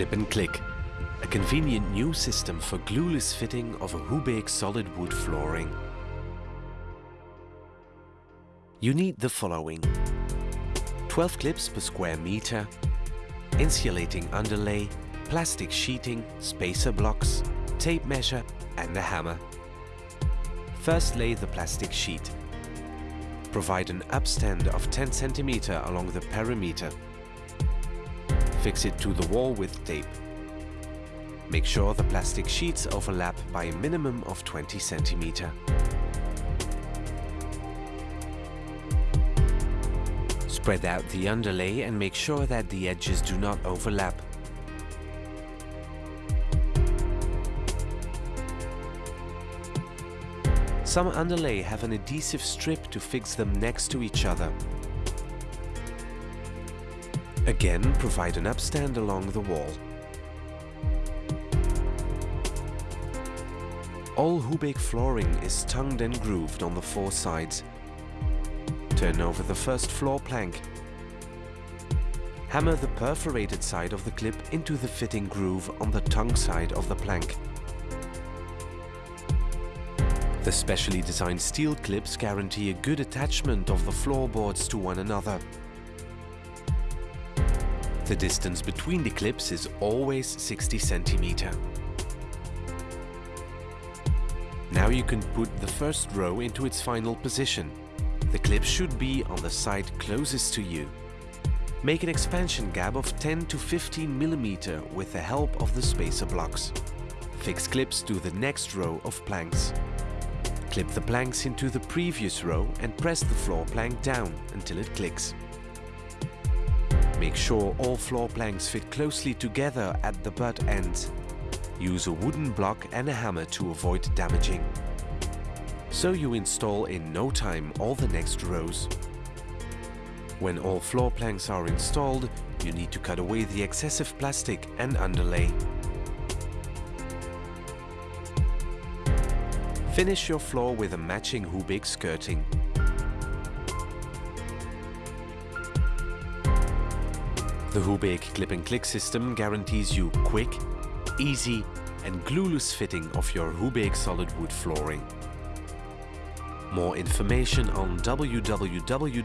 Clip and Click, a convenient new system for glueless fitting of a Hubeg solid wood flooring. You need the following. 12 clips per square meter, insulating underlay, plastic sheeting, spacer blocks, tape measure and a hammer. First lay the plastic sheet. Provide an upstand of 10 cm along the perimeter. Fix it to the wall with tape. Make sure the plastic sheets overlap by a minimum of 20 cm. Spread out the underlay and make sure that the edges do not overlap. Some underlay have an adhesive strip to fix them next to each other. Again, provide an upstand along the wall. All Hubeg flooring is tongued and grooved on the four sides. Turn over the first floor plank. Hammer the perforated side of the clip into the fitting groove on the tongue side of the plank. The specially designed steel clips guarantee a good attachment of the floorboards to one another. The distance between the clips is always 60 centimeter. Now you can put the first row into its final position. The clip should be on the side closest to you. Make an expansion gap of 10 to 15 millimeter with the help of the spacer blocks. Fix clips to the next row of planks. Clip the planks into the previous row and press the floor plank down until it clicks. Make sure all floor planks fit closely together at the butt ends. Use a wooden block and a hammer to avoid damaging. So you install in no time all the next rows. When all floor planks are installed, you need to cut away the excessive plastic and underlay. Finish your floor with a matching Hubeg skirting. The Hubeg clip and click system guarantees you quick, easy and glueless fitting of your Hubeg solid wood flooring. More information on www.hubeg.be